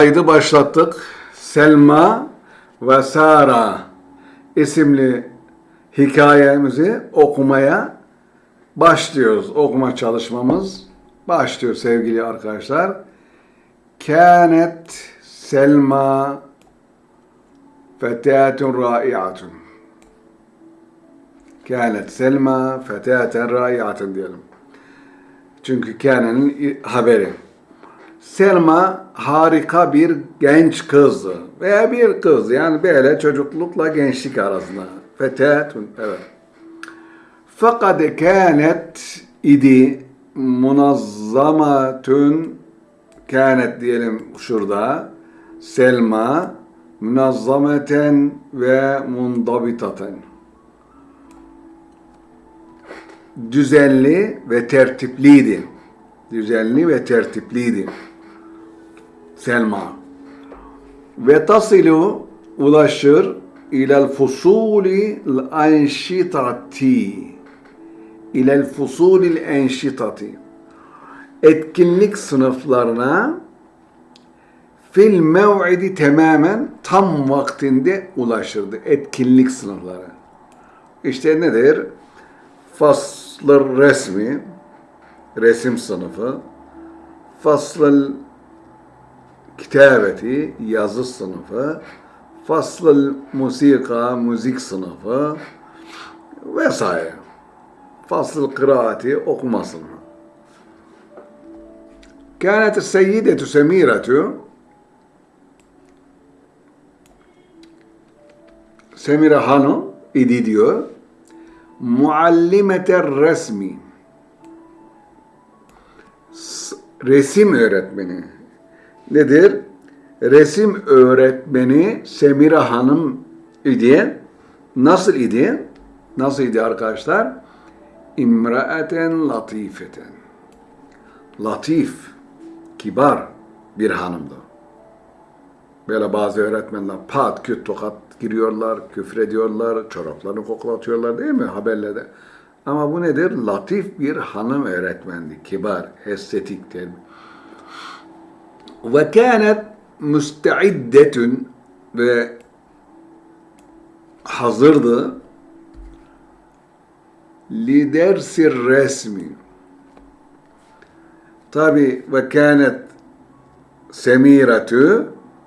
Kaydı başlattık. Selma ve Sara isimli hikayemizi okumaya başlıyoruz. Okuma çalışmamız başlıyor sevgili arkadaşlar. Kânet Selma fetâtun râi'atun. Kânet Selma fetâten râi'atun diyelim. Çünkü kânenin haberi. Selma harika bir genç kızdı. Veya bir kız yani böyle çocuklukla gençlik arasında. Fetatun evet. Fakat kânet idi munazzamatun kânet diyelim şurada. Selma munazzameten ve mundabitaten. Düzenli ve tertipliydi. Düzenli ve tertipliydi. Selma. Ve tasilu ulaşır ilel fusuli enşitati ilel fusulil enşitati etkinlik sınıflarına fil mev'idi tamamen tam vaktinde ulaşırdı. Etkinlik sınıfları. İşte nedir? Faslı resmi, resim sınıfı, faslı kitabeti, yazı sınıfı, faslı musika, müzik sınıfı vesaire. Fasıl kıraati, okuma sınıfı. كانت السيدة سميرة Semire Hanım idi diyor. Muallimete resmi. S- Resim öğretmeni. Nedir? Resim öğretmeni Semire Hanım idi. Nasıl idi? Nasıl idi arkadaşlar? İmraeten latifeten. Latif, kibar bir hanımdı. Böyle bazı öğretmenler pat küt tokat giriyorlar, küfrediyorlar, çoraplarını koklatıyorlar değil mi haberlerde? Ama bu nedir? Latif bir hanım öğretmendi. Kibar, estetiktir. Ve kânet müsteiddetün ve hazırdı li dersi resmi. Tabi ve kânet semiratü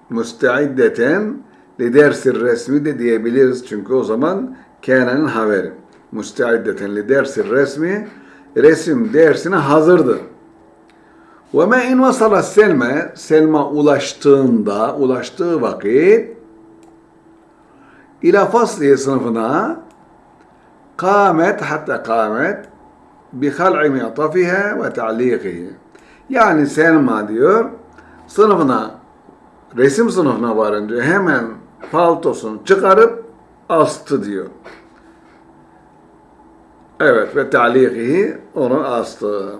müsteiddeten li dersi resmi de diyebiliriz. Çünkü o zaman kânenin haberi. Müsteiddeten li dersi resmi resim dersine hazırdı. Ve me in vasala Selma, Selma ulaştığında, ulaştığı vakit ila fasliye sınıfına kâmet hatta kâmet bi hal'i mi'tafiha ve ta'liqihi. Yani Selma diyor sınıfına resim sınıfına varın diyor. Hemen paltosunu çıkarıp astı diyor. Evet ve ta'liqihi onu astı.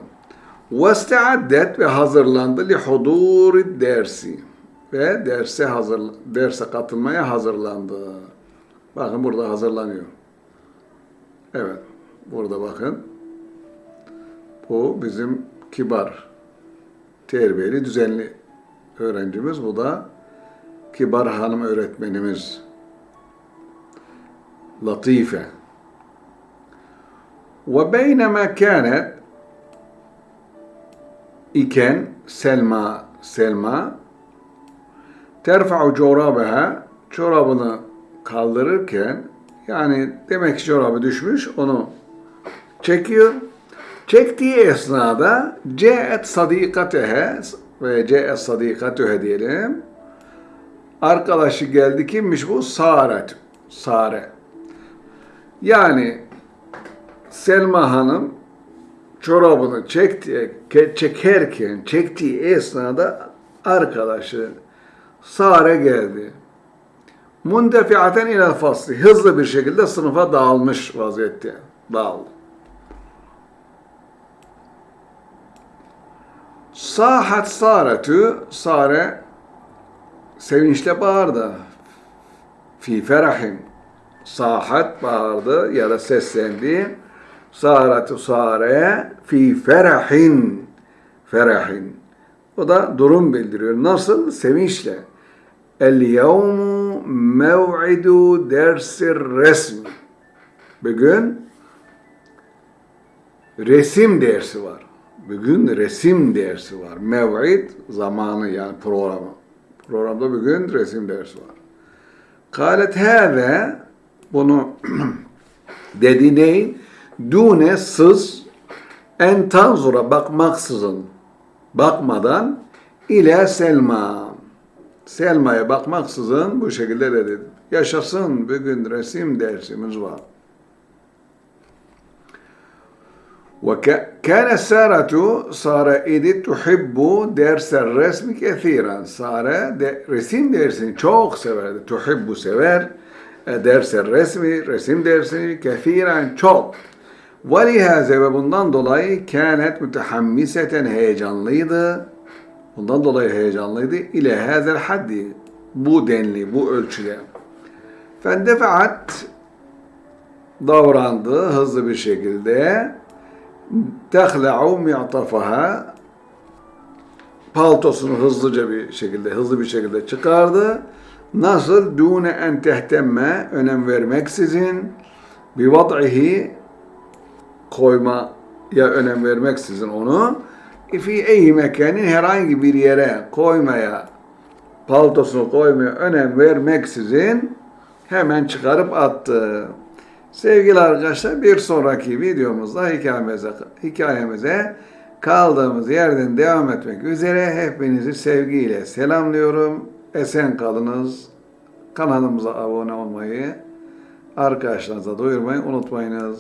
Ve ve hazırlandı li dersi. Ve derse hazır derse katılmaya hazırlandı. Bakın burada hazırlanıyor. Evet. Burada bakın. Bu bizim kibar, terbiyeli, düzenli öğrencimiz. Bu da kibar hanım öğretmenimiz. Latife. Ve beynema kânet iken Selma Selma terfa'u corabeha çorabını kaldırırken yani demek ki çorabı düşmüş onu çekiyor. Çektiği esnada ce'et sadikatehe ve ce'et sadikatehe diyelim. Arkadaşı geldi kimmiş bu? Saret. Sare. Yani Selma Hanım çorabını çekti, çekerken çektiği esnada arkadaşı Sare geldi. Mundefiaten ila fasli. Hızlı bir şekilde sınıfa dağılmış vaziyette. Dağıldı. Sahat Saretü, Sare sevinçle bağırdı. Fi ferahin. Sahat bağırdı ya da seslendi. Saretü Sare fi ferahin. Ferahin. O da durum bildiriyor. Nasıl? Sevinçle. El yevmu mev'idu dersir resmi. Bugün resim dersi var. Bugün resim dersi var. Mev'id zamanı yani programı. Programda bugün resim dersi var. Kalet hâve bunu dedi ney? Dune sız en tanzura bakmaksızın bakmadan ile Selma Selma'ya bakmaksızın bu şekilde dedi. Yaşasın bugün resim dersimiz var. وكان سارة سارة إيدي تحب درس الرسم كثيرا سارة de- resim dersini çok severdi. Tuhibbu sever. E, Ders resmi, resim dersini kesiren çok. وَلِهَذَا ve bundan dolayı kânet mütehammiseten heyecanlıydı. Bundan dolayı heyecanlıydı. İle hâzel haddi. Bu denli, bu ölçüde. Fendefaat davrandı hızlı bir şekilde. Tehla'u mi'tafaha paltosunu hızlıca bir şekilde, hızlı bir şekilde çıkardı. Nasıl? Dune en tehtemme, önem vermeksizin, bir vad'ihi, koymaya önem vermeksizin onu, fi eyyi mekanin herhangi bir yere koymaya, paltosunu koymaya önem vermeksizin hemen çıkarıp attı. Sevgili arkadaşlar bir sonraki videomuzda hikayemize, hikayemize kaldığımız yerden devam etmek üzere hepinizi sevgiyle selamlıyorum. Esen kalınız. Kanalımıza abone olmayı, arkadaşlarınıza duyurmayı unutmayınız.